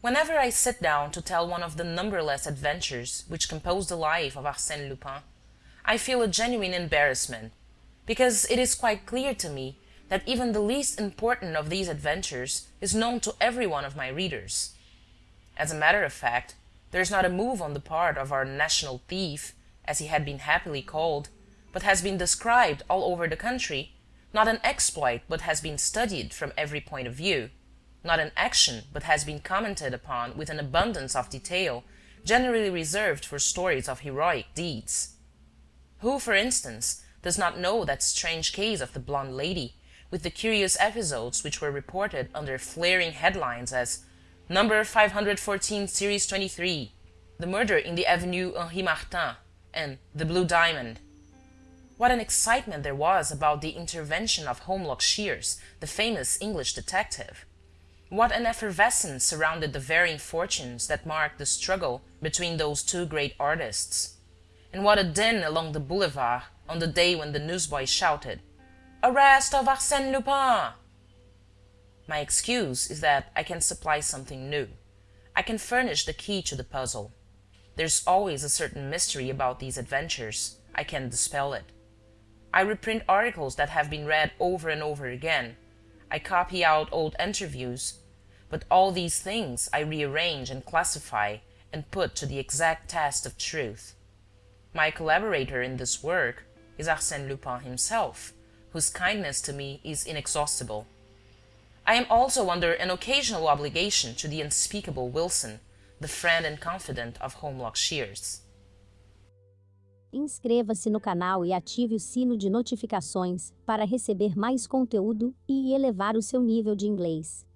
Whenever I sit down to tell one of the numberless adventures which compose the life of Arsène Lupin, I feel a genuine embarrassment, because it is quite clear to me that even the least important of these adventures is known to every one of my readers. As a matter of fact, there is not a move on the part of our national thief, as he had been happily called, but has been described all over the country, not an exploit but has been studied from every point of view, not an action but has been commented upon with an abundance of detail generally reserved for stories of heroic deeds. Who, for instance, does not know that strange case of the blonde lady, with the curious episodes which were reported under flaring headlines as Number 514, Series 23, The Murder in the Avenue Henri Martin, and The Blue Diamond. What an excitement there was about the intervention of Holmlock Shears, the famous English detective! What an effervescence surrounded the varying fortunes that marked the struggle between those two great artists! And what a din along the boulevard on the day when the newsboy shouted, "Arrest of Arsène Lupin!" My excuse is that I can supply something new. I can furnish the key to the puzzle. There's always a certain mystery about these adventures. I can dispel it. I reprint articles that have been read over and over again. I copy out old interviews. But all these things I rearrange and classify and put to the exact test of truth. My collaborator in this work is Arsène Lupin himself, whose kindness to me is inexhaustible. I am also under an occasional obligation to the unspeakable Wilson, the friend and confidant of Holmlock Shears. Inscreva-se no canal e ative o sino de notificações para receber mais conteúdo e elevar o seu nível de inglês.